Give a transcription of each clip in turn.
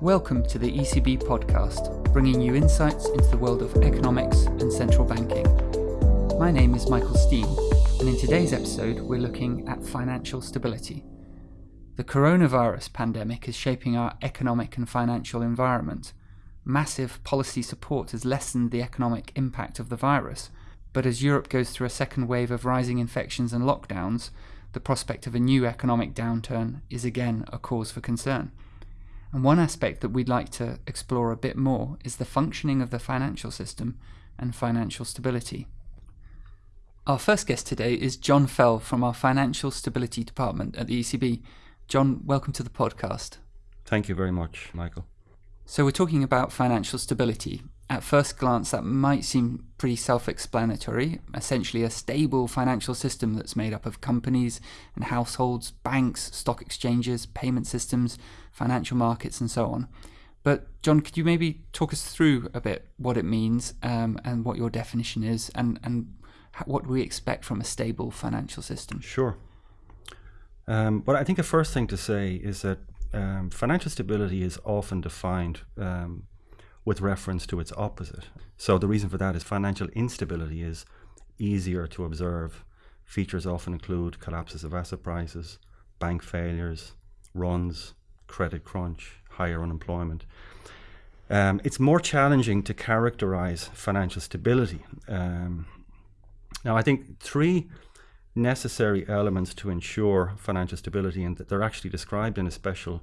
Welcome to the ECB podcast, bringing you insights into the world of economics and central banking. My name is Michael Steen, and in today's episode, we're looking at financial stability. The coronavirus pandemic is shaping our economic and financial environment. Massive policy support has lessened the economic impact of the virus, but as Europe goes through a second wave of rising infections and lockdowns, the prospect of a new economic downturn is again a cause for concern. And one aspect that we'd like to explore a bit more is the functioning of the financial system and financial stability. Our first guest today is John Fell from our Financial Stability Department at the ECB. John, welcome to the podcast. Thank you very much, Michael. So, we're talking about financial stability, at first glance, that might seem pretty self explanatory. Essentially, a stable financial system that's made up of companies and households, banks, stock exchanges, payment systems, financial markets, and so on. But, John, could you maybe talk us through a bit what it means um, and what your definition is and, and what we expect from a stable financial system? Sure. Um, but I think the first thing to say is that um, financial stability is often defined um, with reference to its opposite. So the reason for that is financial instability is easier to observe. Features often include collapses of asset prices, bank failures, runs, credit crunch, higher unemployment. Um, it's more challenging to characterize financial stability. Um, now, I think three necessary elements to ensure financial stability, and they're actually described in a special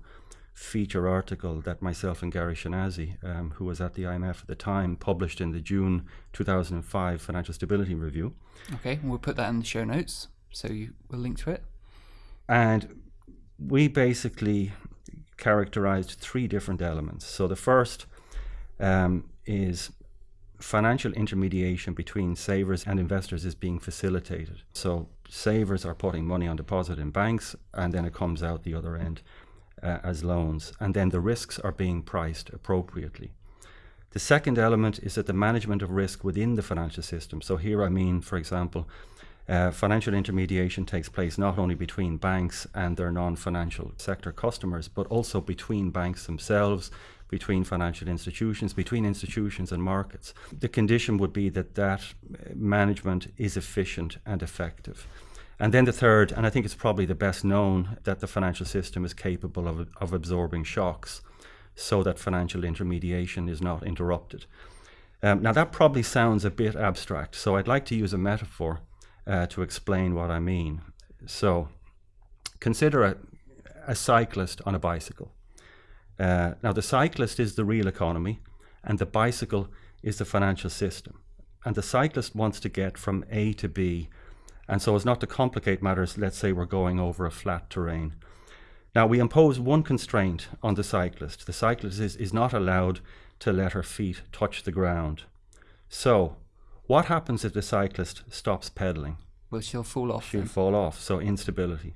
feature article that myself and Gary Schinasi, um, who was at the IMF at the time, published in the June 2005 Financial Stability Review. Okay, we'll put that in the show notes, so you will link to it. And we basically characterized three different elements. So the first um, is financial intermediation between savers and investors is being facilitated. So savers are putting money on deposit in banks, and then it comes out the other end uh, as loans, and then the risks are being priced appropriately. The second element is that the management of risk within the financial system. So here I mean, for example, uh, financial intermediation takes place not only between banks and their non-financial sector customers, but also between banks themselves, between financial institutions, between institutions and markets. The condition would be that that uh, management is efficient and effective. And then the third, and I think it's probably the best known, that the financial system is capable of, of absorbing shocks so that financial intermediation is not interrupted. Um, now, that probably sounds a bit abstract, so I'd like to use a metaphor uh, to explain what I mean. So, consider a, a cyclist on a bicycle. Uh, now, the cyclist is the real economy, and the bicycle is the financial system. And the cyclist wants to get from A to B and so as not to complicate matters, let's say we're going over a flat terrain. Now we impose one constraint on the cyclist. The cyclist is, is not allowed to let her feet touch the ground. So what happens if the cyclist stops pedaling? Well, she'll fall off. She'll then. fall off, so instability.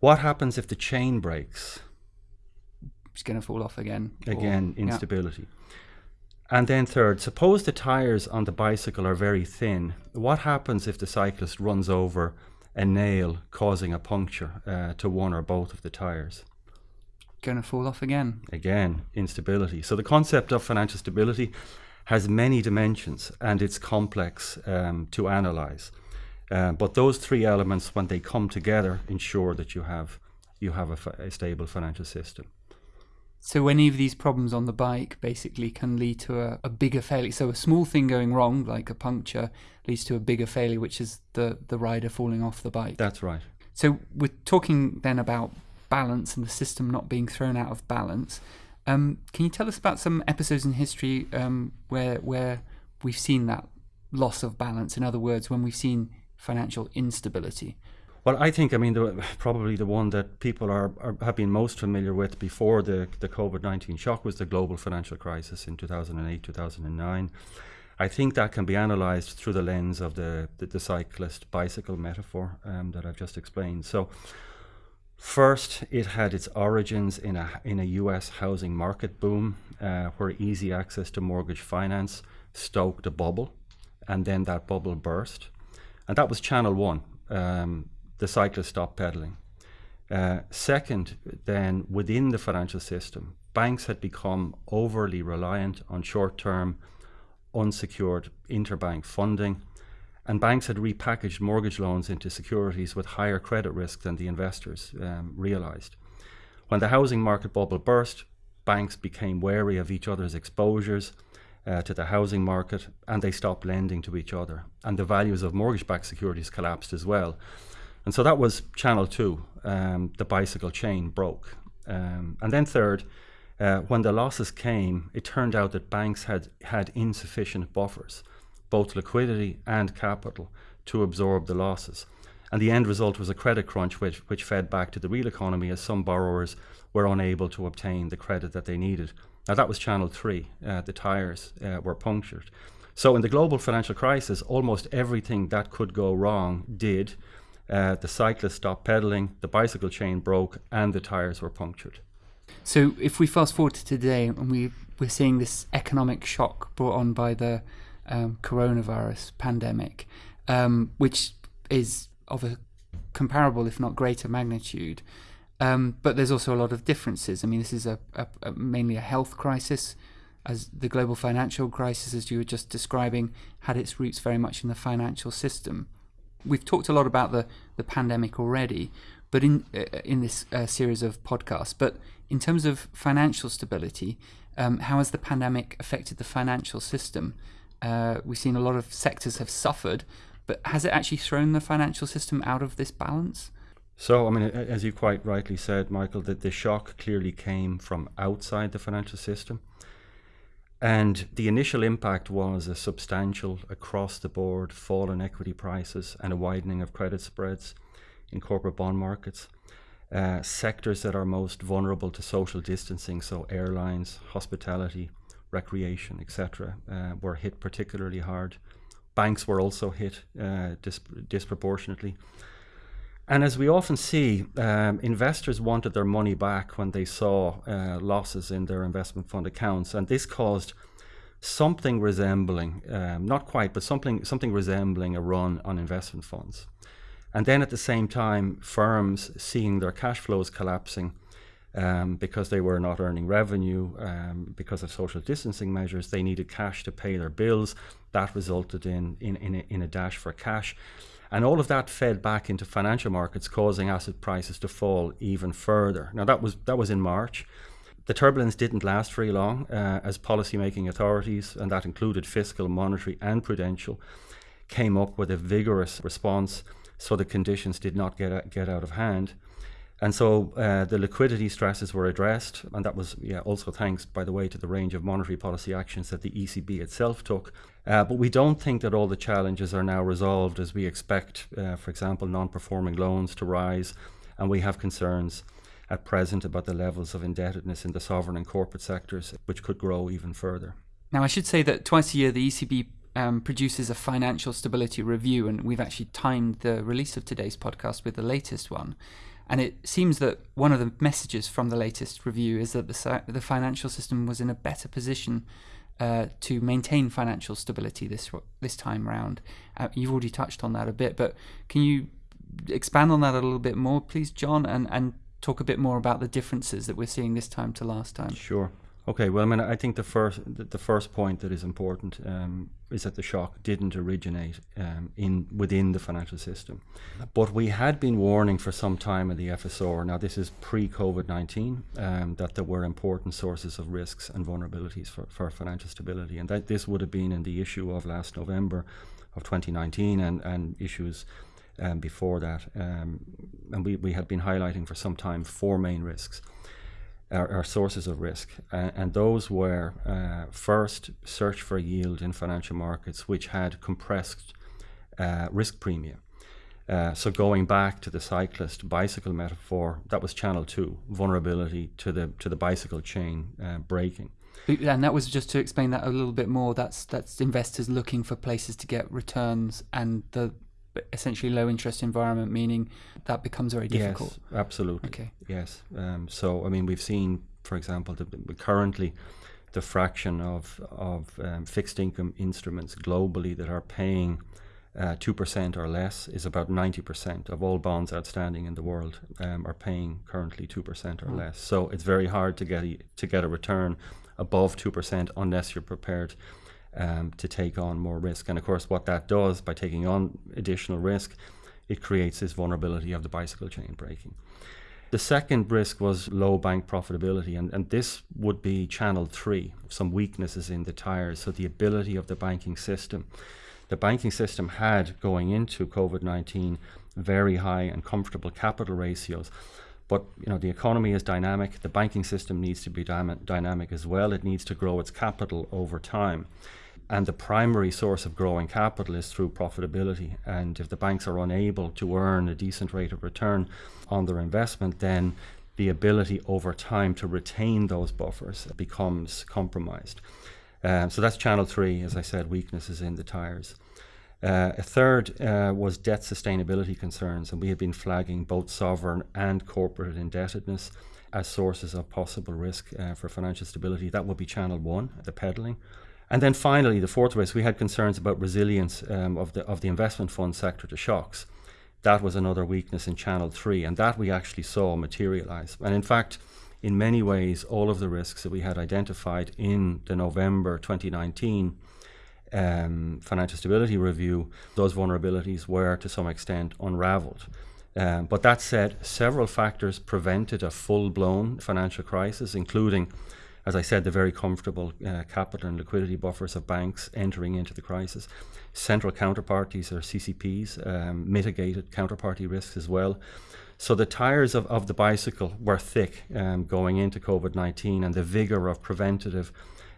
What happens if the chain breaks? It's going to fall off again. Again, or, instability. Yeah. And then third, suppose the tyres on the bicycle are very thin. What happens if the cyclist runs over a nail causing a puncture uh, to one or both of the tyres? Going to fall off again. Again, instability. So the concept of financial stability has many dimensions and it's complex um, to analyze. Uh, but those three elements, when they come together, ensure that you have you have a, a stable financial system. So any of these problems on the bike basically can lead to a, a, bigger failure. So a small thing going wrong, like a puncture, leads to a bigger failure, which is the, the rider falling off the bike. That's right. So we're talking then about balance and the system not being thrown out of balance. Um, can you tell us about some episodes in history um, where where we've seen that loss of balance? In other words, when we've seen financial instability. Well, I think I mean the, probably the one that people are, are, have been most familiar with before the the COVID nineteen shock was the global financial crisis in two thousand and eight two thousand and nine. I think that can be analysed through the lens of the the, the cyclist bicycle metaphor um, that I've just explained. So. First, it had its origins in a in a U.S. housing market boom, uh, where easy access to mortgage finance stoked a bubble, and then that bubble burst, and that was channel one. Um, the cyclist stopped pedaling. Uh, second, then within the financial system, banks had become overly reliant on short term, unsecured interbank funding, and banks had repackaged mortgage loans into securities with higher credit risk than the investors um, realized. When the housing market bubble burst, banks became wary of each other's exposures uh, to the housing market and they stopped lending to each other. And the values of mortgage backed securities collapsed as well. And so that was channel two. Um, the bicycle chain broke. Um, and then, third, uh, when the losses came, it turned out that banks had had insufficient buffers, both liquidity and capital, to absorb the losses. And the end result was a credit crunch, which, which fed back to the real economy as some borrowers were unable to obtain the credit that they needed. Now, that was channel three. Uh, the tires uh, were punctured. So, in the global financial crisis, almost everything that could go wrong did. Uh, the cyclist stopped pedaling, the bicycle chain broke, and the tires were punctured. So, if we fast forward to today, and we we're seeing this economic shock brought on by the um, coronavirus pandemic, um, which is of a comparable, if not greater, magnitude. Um, but there's also a lot of differences. I mean, this is a, a, a, mainly a health crisis, as the global financial crisis, as you were just describing, had its roots very much in the financial system. We've talked a lot about the, the pandemic already, but in uh, in this uh, series of podcasts. But in terms of financial stability, um, how has the pandemic affected the financial system? Uh, we've seen a lot of sectors have suffered, but has it actually thrown the financial system out of this balance? So, I mean, as you quite rightly said, Michael, that the shock clearly came from outside the financial system. And the initial impact was a substantial, across the board fall in equity prices and a widening of credit spreads in corporate bond markets. Uh, sectors that are most vulnerable to social distancing, so airlines, hospitality, recreation, etc., uh, were hit particularly hard. Banks were also hit uh, disp- disproportionately. And as we often see, um, investors wanted their money back when they saw uh, losses in their investment fund accounts, and this caused something resembling, um, not quite, but something something resembling a run on investment funds. And then at the same time, firms seeing their cash flows collapsing um, because they were not earning revenue um, because of social distancing measures, they needed cash to pay their bills. That resulted in in in a, in a dash for cash. And all of that fed back into financial markets, causing asset prices to fall even further. Now that was that was in March. The turbulence didn't last very long, uh, as policymaking authorities, and that included fiscal, monetary, and prudential, came up with a vigorous response, so the conditions did not get get out of hand. And so uh, the liquidity stresses were addressed, and that was yeah, also thanks, by the way, to the range of monetary policy actions that the ECB itself took uh, but we don't think that all the challenges are now resolved as we expect, uh, for example, non performing loans to rise. And we have concerns at present about the levels of indebtedness in the sovereign and corporate sectors, which could grow even further. Now, I should say that twice a year the ECB um, produces a financial stability review, and we've actually timed the release of today's podcast with the latest one. And it seems that one of the messages from the latest review is that the, the financial system was in a better position uh, to maintain financial stability this this time round. Uh, you've already touched on that a bit, but can you expand on that a little bit more, please, John, and and talk a bit more about the differences that we're seeing this time to last time? Sure. Okay, well, I mean, I think the first the first point that is important um, is that the shock didn't originate um, in within the financial system, but we had been warning for some time in the FSR. Now, this is pre COVID nineteen um, that there were important sources of risks and vulnerabilities for, for financial stability, and that this would have been in the issue of last November of 2019 and and issues. Um, before that, um, and we, we had been highlighting for some time four main risks are, are sources of risk, uh, and those were uh, first search for yield in financial markets, which had compressed uh, risk premium. Uh, so going back to the cyclist bicycle metaphor, that was channel two, vulnerability to the to the bicycle chain uh, breaking. And that was just to explain that a little bit more. That's that's investors looking for places to get returns, and the essentially low interest environment, meaning that becomes very difficult. Yes, absolutely. Okay. Yes. Um, so I mean, we've seen, for example, the, currently the fraction of of um, fixed income instruments globally that are paying uh, 2% or less is about 90% of all bonds outstanding in the world um, are paying currently 2% or mm. less. So it's very hard to get, a, to get a return above 2% unless you're prepared um, to take on more risk. And of course, what that does by taking on additional risk, it creates this vulnerability of the bicycle chain breaking. The second risk was low bank profitability, and, and this would be channel three, some weaknesses in the tires. So the ability of the banking system the banking system had going into COVID 19 very high and comfortable capital ratios. But you know the economy is dynamic. The banking system needs to be dy- dynamic as well. It needs to grow its capital over time, and the primary source of growing capital is through profitability. And if the banks are unable to earn a decent rate of return on their investment, then the ability over time to retain those buffers becomes compromised. Um, so that's channel three, as I said, weaknesses in the tires. Uh, a third uh, was debt sustainability concerns, and we have been flagging both sovereign and corporate indebtedness as sources of possible risk uh, for financial stability. That would be channel one, the pedaling. And then finally, the fourth risk, we had concerns about resilience um, of, the, of the investment fund sector to shocks. That was another weakness in channel three, and that we actually saw materialize. And in fact, in many ways, all of the risks that we had identified in the November 2019 um, financial stability review, those vulnerabilities were to some extent unraveled. Um, but that said, several factors prevented a full blown financial crisis, including, as I said, the very comfortable uh, capital and liquidity buffers of banks entering into the crisis. Central counterparties or CCPs um, mitigated counterparty risks as well. So the tires of, of the bicycle were thick um, going into COVID 19, and the vigor of preventative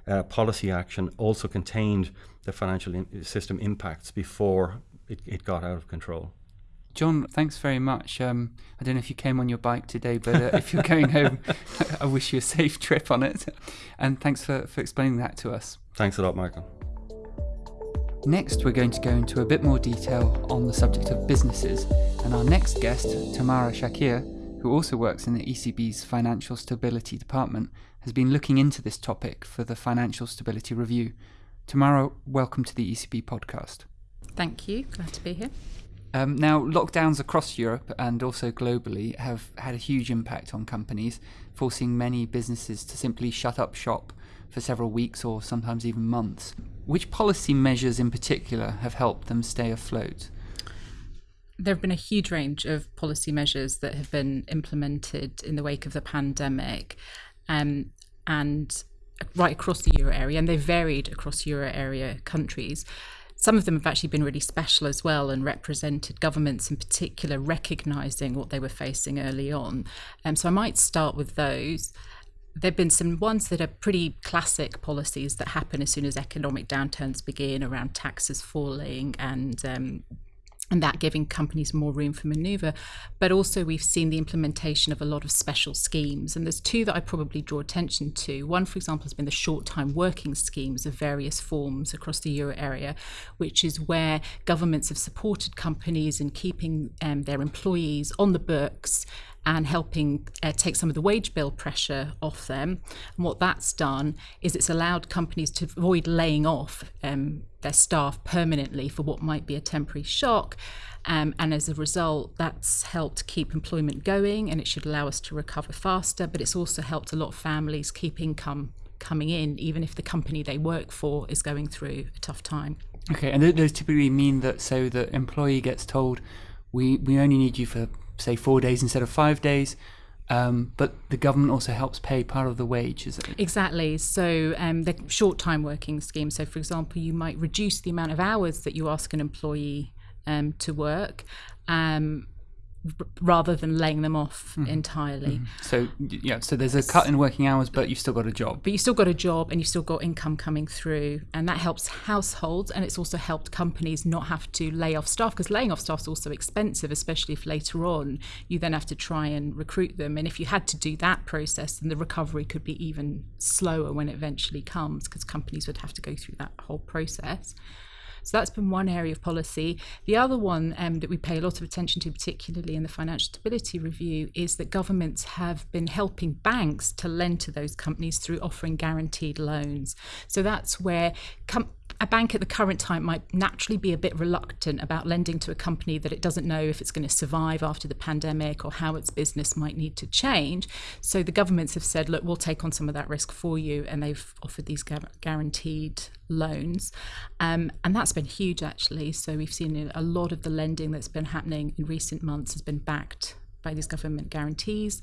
uh, policy action also contained the financial system impacts before it, it got out of control. John, thanks very much. Um, I don't know if you came on your bike today, but uh, if you're going home, I wish you a safe trip on it. And thanks for, for explaining that to us. Thanks a lot, Michael. Next, we're going to go into a bit more detail on the subject of businesses, and our next guest, Tamara Shakir, who also works in the ECB's Financial Stability Department, has been looking into this topic for the Financial Stability Review. Tamara, welcome to the ECB podcast. Thank you. Glad to be here. Um, now, lockdowns across Europe and also globally have had a huge impact on companies, forcing many businesses to simply shut up shop for several weeks or sometimes even months. Which policy measures in particular have helped them stay afloat? There have been a huge range of policy measures that have been implemented in the wake of the pandemic, um, and right across the euro area, and they've varied across euro area countries. Some of them have actually been really special as well and represented governments in particular recognizing what they were facing early on. Um, so I might start with those there have been some ones that are pretty classic policies that happen as soon as economic downturns begin around taxes falling and um, and that giving companies more room for maneuver. But also, we've seen the implementation of a lot of special schemes. And there's two that I probably draw attention to. One, for example, has been the short time working schemes of various forms across the euro area, which is where governments have supported companies in keeping um, their employees on the books and helping uh, take some of the wage bill pressure off them. And what that's done is it's allowed companies to avoid laying off um, their staff permanently for what might be a temporary shock. Um, and as a result, that's helped keep employment going and it should allow us to recover faster. But it's also helped a lot of families keep income coming in, even if the company they work for is going through a tough time. Okay, and those typically mean that so the employee gets told, we, we only need you for say four days instead of five days. Um, but the government also helps pay part of the wage, is it? Exactly. So um, the short time working scheme. So, for example, you might reduce the amount of hours that you ask an employee um, to work. Um, rather than laying them off mm. entirely. Mm. So yeah, so there's a cut in working hours, but you've still got a job. But you've still got a job, and you've still got income coming through, and that helps households, and it's also helped companies not have to lay off staff because laying off staff is also expensive, especially if later on you then have to try and recruit them. And if you had to do that process, then the recovery could be even slower when it eventually comes because companies would have to go through that whole process. So that's been one area of policy. The other one um, that we pay a lot of attention to, particularly in the Financial Stability Review, is that governments have been helping banks to lend to those companies through offering guaranteed loans. So that's where com- a bank at the current time might naturally be a bit reluctant about lending to a company that it doesn't know if it's going to survive after the pandemic or how its business might need to change. So the governments have said, look, we'll take on some of that risk for you, and they've offered these guaranteed loans. Um, and that's been huge, actually. So we've seen a lot of the lending that's been happening in recent months has been backed by these government guarantees.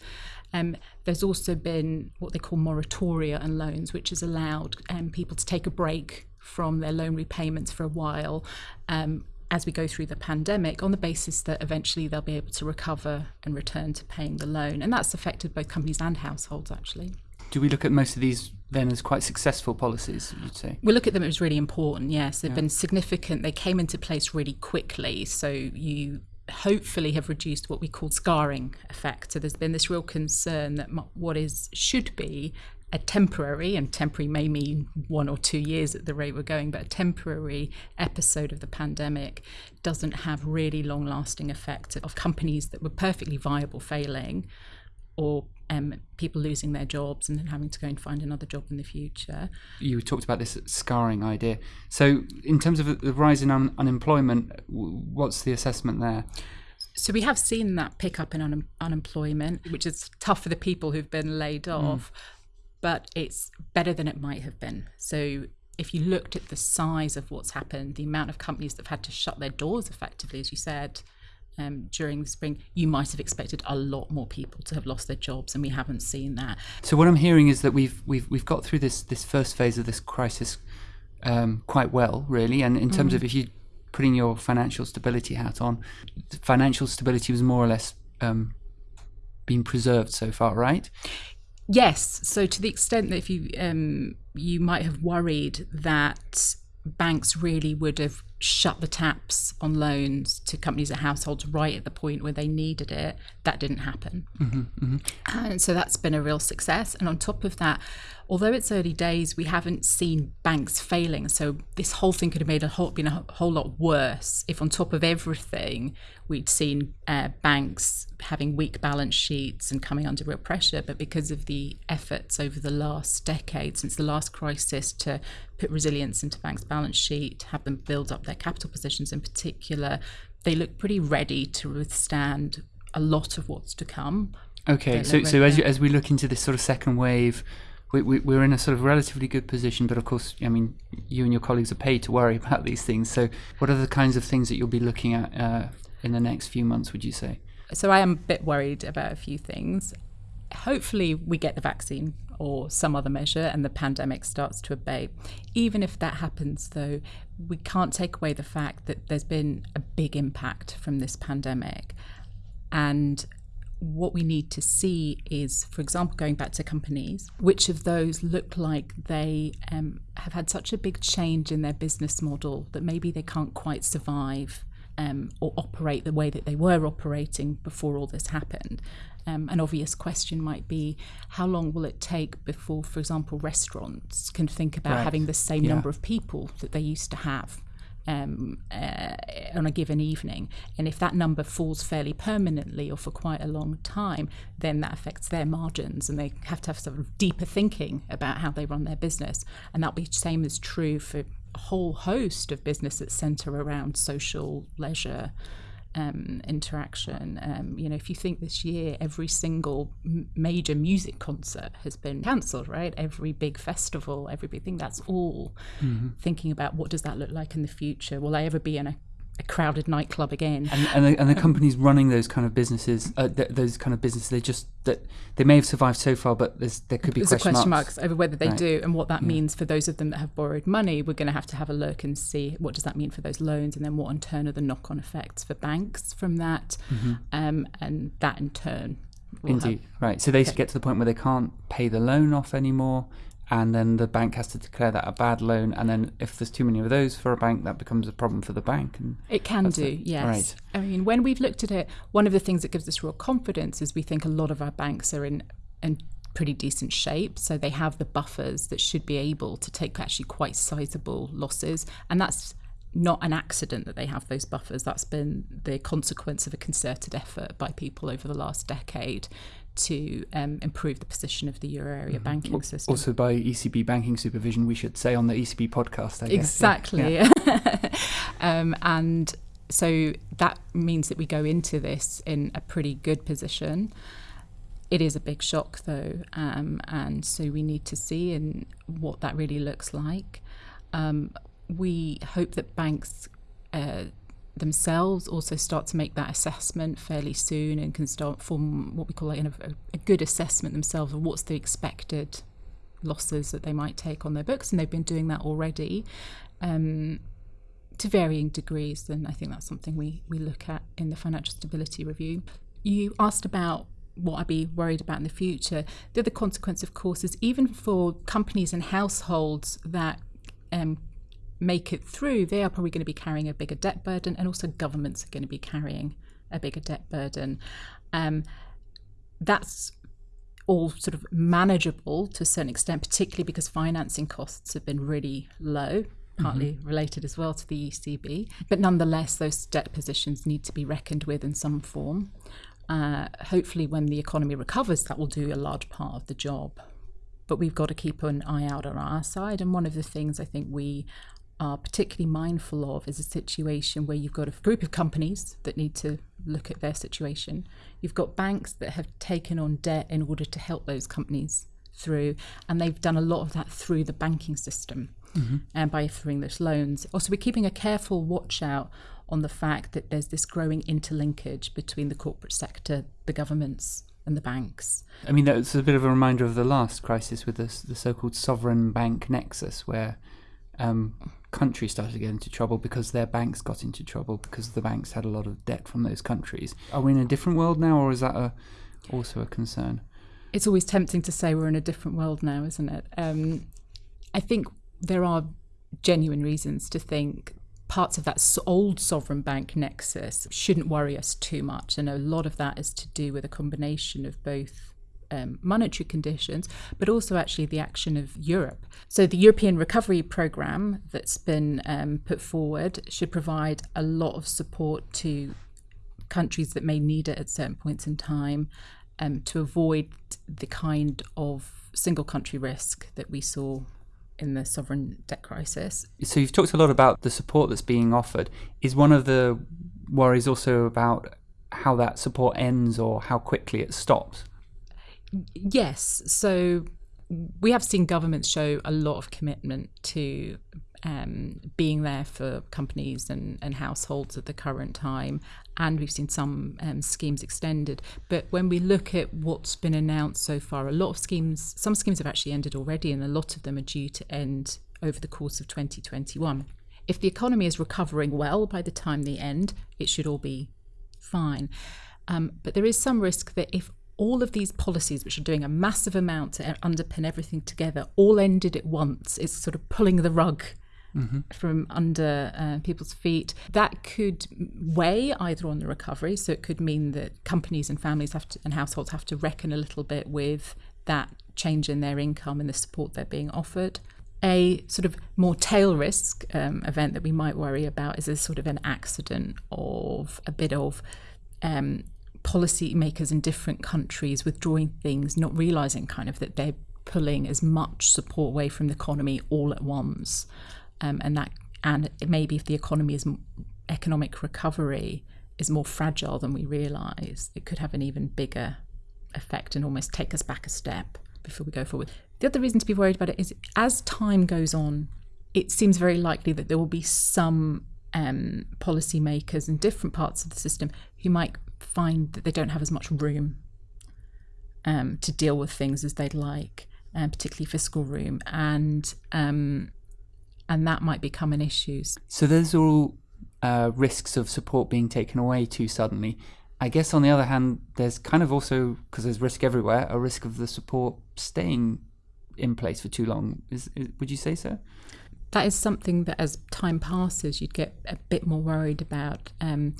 Um, there's also been what they call moratoria and loans, which has allowed um, people to take a break from their loan repayments for a while um, as we go through the pandemic on the basis that eventually they'll be able to recover and return to paying the loan. And that's affected both companies and households, actually. Do we look at most of these then as quite successful policies, you'd say? We look at them as really important, yes. They've yeah. been significant. They came into place really quickly. So you hopefully have reduced what we call scarring effect. So there's been this real concern that what is should be a temporary, and temporary may mean one or two years at the rate we're going, but a temporary episode of the pandemic doesn't have really long lasting effects of companies that were perfectly viable failing or um, people losing their jobs and then having to go and find another job in the future. You talked about this scarring idea. So, in terms of the rise in un- unemployment, what's the assessment there? So we have seen that pick up in un- unemployment, which is tough for the people who've been laid mm. But it's better than it might have been. So if you looked at the size of what's happened, the amount of companies that have had to shut their doors effectively, as you said, um, during the spring, you might have expected a lot more people to have lost their jobs, and we haven't seen that. So what I'm hearing is that we've we've we've got through this this first phase of this crisis um, quite well, really. And in terms mm. of if you putting your financial stability hat on, financial stability was more or less um, being preserved so far, right? Yes. So to the extent that if you um, you might have worried that banks really would have shut the taps on loans to companies and households right at the point where they needed it, that didn't happen. Mm-hmm, mm-hmm. And so that's been a real success. And on top of that, although it's early days, we haven't seen banks failing. So this whole thing could have made a whole been a whole lot worse if, on top of everything, we'd seen uh, banks having weak balance sheets and coming under real pressure. But because of the efforts over the last decade, since the last crisis, to put resilience into banks' balance sheet, have them build up their capital positions in particular, they look pretty ready to withstand a lot of what's to come. Okay, so so as you, as we look into this sort of second wave, we, we, we're in a sort of relatively good position, but of course, I mean, you and your colleagues are paid to worry about these things. So, what are the kinds of things that you'll be looking at uh, in the next few months? Would you say? So, I am a bit worried about a few things. Hopefully, we get the vaccine or some other measure and the pandemic starts to abate. Even if that happens, though, we can't take away the fact that there's been a big impact from this pandemic. And what we need to see is, for example, going back to companies, which of those look like they um, have had such a big change in their business model that maybe they can't quite survive um, or operate the way that they were operating before all this happened. Um, an obvious question might be how long will it take before, for example, restaurants can think about right. having the same yeah. number of people that they used to have? Um, uh, on a given evening. And if that number falls fairly permanently or for quite a long time, then that affects their margins and they have to have sort of deeper thinking about how they run their business. And that'll be the same as true for a whole host of business that centre around social leisure um, interaction. Um, you know, if you think this year every single m- major music concert has been cancelled, right? Every big festival, every big thing. That's all mm-hmm. thinking about what does that look like in the future? Will I ever be in a a crowded nightclub again. And, and, the, and the companies running those kind of businesses, uh, th- those kind of businesses, they just that they may have survived so far, but there could be there's question, question marks. marks. over whether they right. do and what that yeah. means for those of them that have borrowed money. We're going to have to have a look and see what does that mean for those loans, and then what in turn are the knock-on effects for banks from that, mm-hmm. um, and that in turn. Indeed, have, right. So they okay. get to the point where they can't pay the loan off anymore and then the bank has to declare that a bad loan and then if there's too many of those for a bank that becomes a problem for the bank and it can do it. yes right. i mean when we've looked at it one of the things that gives us real confidence is we think a lot of our banks are in in pretty decent shape so they have the buffers that should be able to take actually quite sizable losses and that's not an accident that they have those buffers that's been the consequence of a concerted effort by people over the last decade to um, improve the position of the euro area Mm-hmm. banking system. Also, by ECB banking supervision, we should say on the ECB podcast. I guess. Exactly. Yeah. um, and so that means that we go into this in a pretty good position. It is a big shock, though, um, and so we need to see in what that really looks like. Um, we hope that banks uh, themselves also start to make that assessment fairly soon and can start form what we call like a, a good assessment themselves of what's the expected losses that they might take on their books, and they've been doing that already. Um, to varying degrees, and I think that's something we, we look at in the financial stability review. You asked about what I'd be worried about in the future. The other consequence, of course, is even for companies and households that um, make it through, they are probably going to be carrying a bigger debt burden, and also governments are going to be carrying a bigger debt burden. Um, that's all sort of manageable to a certain extent, particularly because financing costs have been really low, partly related as well to the ECB. But nonetheless, those debt positions need to be reckoned with in some form. Uh, hopefully, when the economy recovers, that will do a large part of the job. But we've got to keep an eye out on our side. And one of the things I think we are particularly mindful of is a situation where you've got a group of companies that need to look at their situation. You've got banks that have taken on debt in order to help those companies through, and they've done a lot of that through the banking system mm-hmm. and by offering those loans. Also, we're keeping a careful watch out on the fact that there's this growing interlinkage between the corporate sector, the governments, and the banks. I mean, that's a bit of a reminder of the last crisis with the, the so-called sovereign bank nexus, where um, countries started to get into trouble because their banks got into trouble because the banks had a lot of debt from those countries. Are we in a different world now, or is that a, also a concern? It's always tempting to say we're in a different world now, isn't it? Um, I think there are genuine reasons to think parts of that old sovereign bank nexus shouldn't worry us too much. And a lot of that is to do with a combination of both um, monetary conditions, but also actually the action of Europe. So, the European Recovery Programme that's been um, put forward should provide a lot of support to countries that may need it at certain points in time um, to avoid the kind of single country risk that we saw in the sovereign debt crisis. So you've talked a lot about the support that's being offered. Is one of the worries also about how that support ends or how quickly it stops? Yes. So we have seen governments show a lot of commitment to um, being there for companies and, and households at the current time. And we've seen some um, schemes extended. But when we look at what's been announced so far, a lot of schemes, some schemes have actually ended already, and a lot of them are due to end over the course of 2021. If the economy is recovering well by the time they end, it should all be fine. Um, but there is some risk that if all of these policies, which are doing a massive amount to underpin everything together, all ended at once, it's sort of pulling the rug from under uh, people's feet. That could weigh either on the recovery, so it could mean that companies and families have to, and households have to reckon a little bit with that change in their income and the support they're being offered. A sort of more tail risk um, event that we might worry about is a sort of an accident of a bit of um, policymakers in different countries withdrawing things, not realizing kind of that they're pulling as much support away from the economy all at once, um, and that and maybe if the economy is economic recovery is more fragile than we realize, it could have an even bigger effect and almost take us back a step before we go forward. The other reason to be worried about it is as time goes on, it seems very likely that there will be some um, policymakers in different parts of the system who might find that they don't have as much room um, to deal with things as they'd like, um, particularly fiscal room, and um, and that might become an issue. So there's all uh, risks of support being taken away too suddenly. I guess on the other hand, there's kind of also because there's risk everywhere, a risk of the support staying in place for too long. Is, is would you say so? That is something that, as time passes, you'd get a bit more worried about. Um,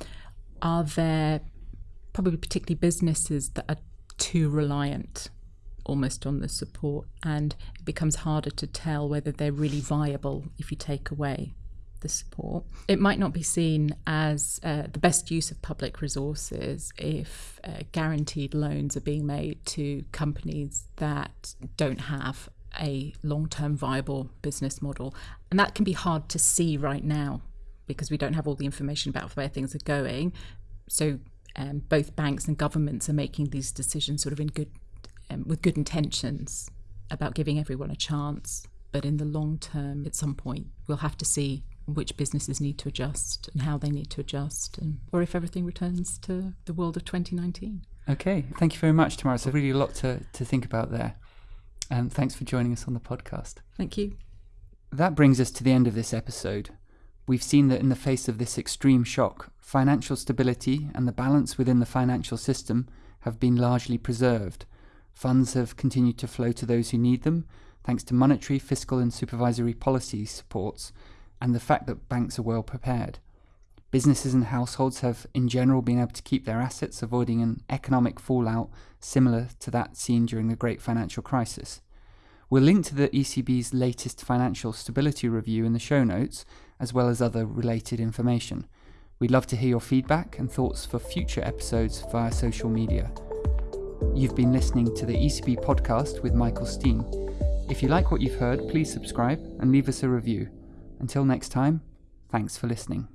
are there probably particularly businesses that are too reliant almost on the support, and it becomes harder to tell whether they're really viable if you take away the support. It might not be seen as uh, the best use of public resources if uh, guaranteed loans are being made to companies that don't have a long term viable business model. And that can be hard to see right now because we don't have all the information about where things are going. So um, both banks and governments are making these decisions sort of in good um, with good intentions about giving everyone a chance. But in the long term, at some point, we'll have to see which businesses need to adjust and how they need to adjust, and or if everything returns to the world of 2019. Okay, thank you very much, Tamara. It's really a lot to, to think about there. And thanks for joining us on the podcast. Thank you. That brings us to the end of this episode. We've seen that in the face of this extreme shock, financial stability and the balance within the financial system have been largely preserved. Funds have continued to flow to those who need them, thanks to monetary, fiscal, and supervisory policy supports, and the fact that banks are well prepared. Businesses and households have, in general, been able to keep their assets, avoiding an economic fallout similar to that seen during the Great Financial Crisis. We'll link to the ECB's latest financial stability review in the show notes, as well as other related information. We'd love to hear your feedback and thoughts for future episodes via social media. You've been listening to the ECB podcast with Michael Steen. If you like what you've heard, please subscribe and leave us a review. Until next time, thanks for listening.